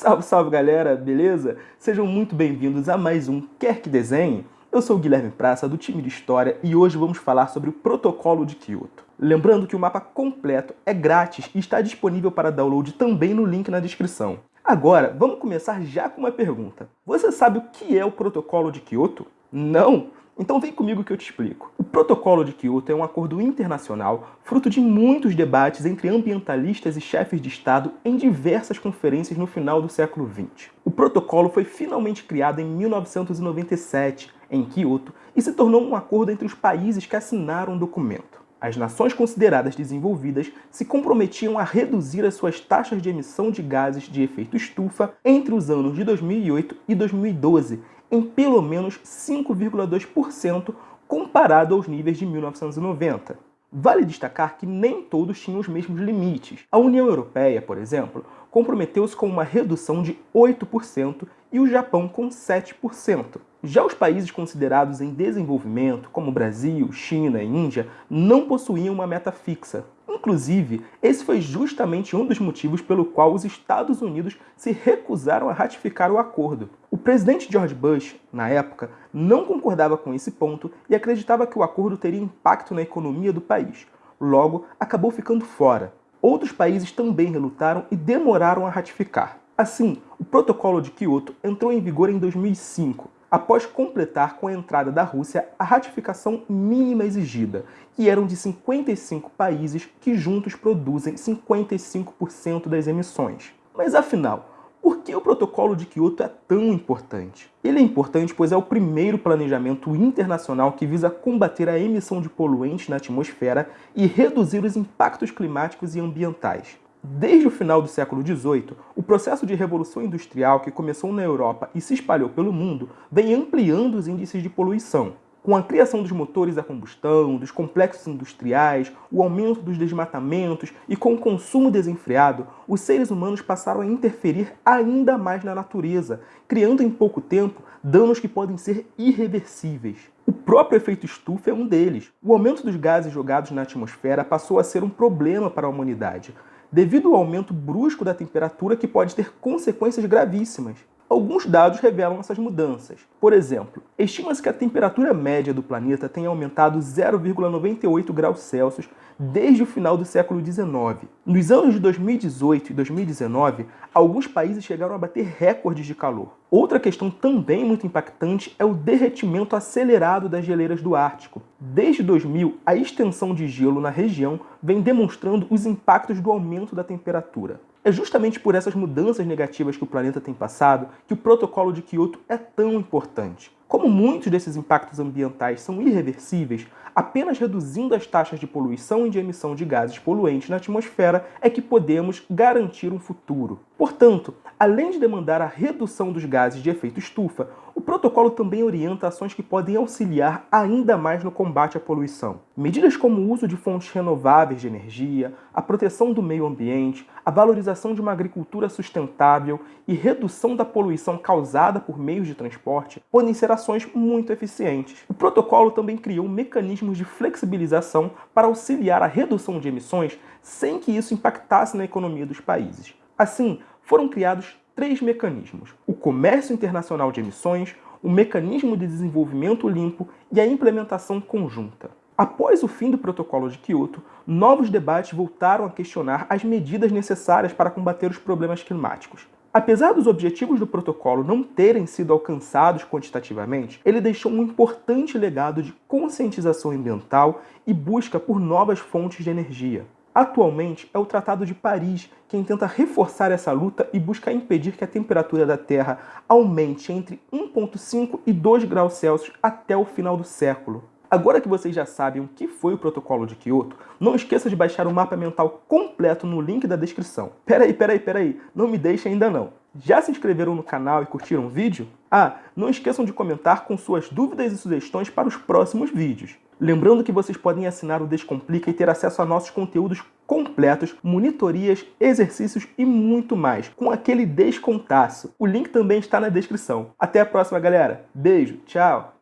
Salve, salve galera, beleza? Sejam muito bem-vindos a mais um Quer Que Desenhe. Eu sou o Guilherme Praça, do time de História, e hoje vamos falar sobre o Protocolo de Kyoto. Lembrando que o mapa completo é grátis e está disponível para download também no link na descrição. Agora, vamos começar já com uma pergunta. Você sabe o que é o Protocolo de Kyoto? Não? Então vem comigo que eu te explico. O Protocolo de Kyoto é um acordo internacional fruto de muitos debates entre ambientalistas e chefes de Estado em diversas conferências no final do século XX. O protocolo foi finalmente criado em 1997, em Kyoto, e se tornou um acordo entre os países que assinaram o documento. As nações consideradas desenvolvidas se comprometiam a reduzir as suas taxas de emissão de gases de efeito estufa entre os anos de 2008 e 2012, em pelo menos 5,2% comparado aos níveis de 1990. Vale destacar que nem todos tinham os mesmos limites. A União Europeia, por exemplo, comprometeu-se com uma redução de 8% e o Japão com 7%. Já os países considerados em desenvolvimento, como Brasil, China e Índia, não possuíam uma meta fixa. Inclusive, esse foi justamente um dos motivos pelo qual os Estados Unidos se recusaram a ratificar o acordo. O presidente George Bush, na época, não concordava com esse ponto e acreditava que o acordo teria impacto na economia do país. Logo, acabou ficando fora. Outros países também relutaram e demoraram a ratificar. Assim, o Protocolo de Kyoto entrou em vigor em 2005, após completar com a entrada da Rússia a ratificação mínima exigida, que eram de 55 países que juntos produzem 55% das emissões. Mas afinal, por que o protocolo de Kyoto é tão importante? Ele é importante pois é o primeiro planejamento internacional que visa combater a emissão de poluentes na atmosfera e reduzir os impactos climáticos e ambientais. Desde o final do século XVIII, o processo de revolução industrial que começou na Europa e se espalhou pelo mundo vem ampliando os índices de poluição. Com a criação dos motores a combustão, dos complexos industriais, o aumento dos desmatamentos e com o consumo desenfreado, os seres humanos passaram a interferir ainda mais na natureza, criando em pouco tempo danos que podem ser irreversíveis. O próprio efeito estufa é um deles. O aumento dos gases jogados na atmosfera passou a ser um problema para a humanidade, devido ao aumento brusco da temperatura que pode ter consequências gravíssimas. Alguns dados revelam essas mudanças. Por exemplo, estima-se que a temperatura média do planeta tenha aumentado 0,98 graus Celsius desde o final do século XIX. Nos anos de 2018 e 2019, alguns países chegaram a bater recordes de calor. Outra questão também muito impactante é o derretimento acelerado das geleiras do Ártico. Desde 2000, a extensão de gelo na região vem demonstrando os impactos do aumento da temperatura. É justamente por essas mudanças negativas que o planeta tem passado que o protocolo de Kyoto é tão importante. Como muitos desses impactos ambientais são irreversíveis, apenas reduzindo as taxas de poluição e de emissão de gases poluentes na atmosfera é que podemos garantir um futuro. Portanto, além de demandar a redução dos gases de efeito estufa, o protocolo também orienta ações que podem auxiliar ainda mais no combate à poluição. Medidas como o uso de fontes renováveis de energia, a proteção do meio ambiente, a valorização de uma agricultura sustentável e redução da poluição causada por meios de transporte podem ser ações muito eficientes. O protocolo também criou mecanismos de flexibilização para auxiliar a redução de emissões sem que isso impactasse na economia dos países. Assim, foram criados três mecanismos: o comércio internacional de emissões, o mecanismo de desenvolvimento limpo e a implementação conjunta. Após o fim do protocolo de Kyoto, novos debates voltaram a questionar as medidas necessárias para combater os problemas climáticos. Apesar dos objetivos do protocolo não terem sido alcançados quantitativamente, ele deixou um importante legado de conscientização ambiental e busca por novas fontes de energia. Atualmente, é o Tratado de Paris quem tenta reforçar essa luta e busca impedir que a temperatura da Terra aumente entre 1,5 e 2 graus Celsius até o final do século. Agora que vocês já sabem o que foi o protocolo de Kyoto, não esqueça de baixar o mapa mental completo no link da descrição. Peraí, peraí, peraí, não me deixe ainda não. Já se inscreveram no canal e curtiram o vídeo? Ah, não esqueçam de comentar com suas dúvidas e sugestões para os próximos vídeos. Lembrando que vocês podem assinar o Descomplica e ter acesso a nossos conteúdos completos, monitorias, exercícios e muito mais, com aquele descontaço. O link também está na descrição. Até a próxima, galera. Beijo, tchau!